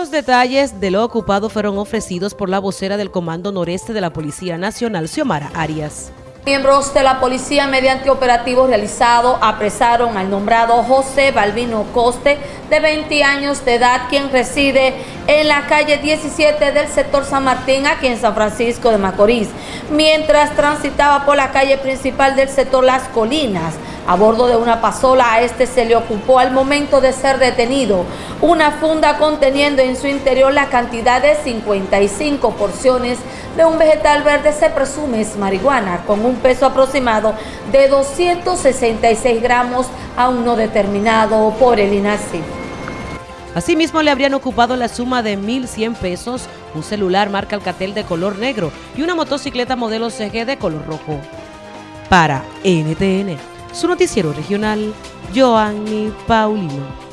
Los detalles de lo ocupado fueron ofrecidos por la vocera del Comando Noreste de la Policía Nacional, Xiomara Arias. Miembros de la policía mediante operativo realizado apresaron al nombrado José Balbino Coste de 20 años de edad quien reside en la calle 17 del sector San Martín aquí en San Francisco de Macorís mientras transitaba por la calle principal del sector Las Colinas a bordo de una pasola a este se le ocupó al momento de ser detenido una funda conteniendo en su interior la cantidad de 55 porciones de un vegetal verde se presume es marihuana con un peso aproximado de 266 gramos aún no determinado por el INACI. Asimismo, le habrían ocupado la suma de 1.100 pesos, un celular marca Alcatel de color negro y una motocicleta modelo CG de color rojo. Para NTN, su noticiero regional, Joanny Paulino.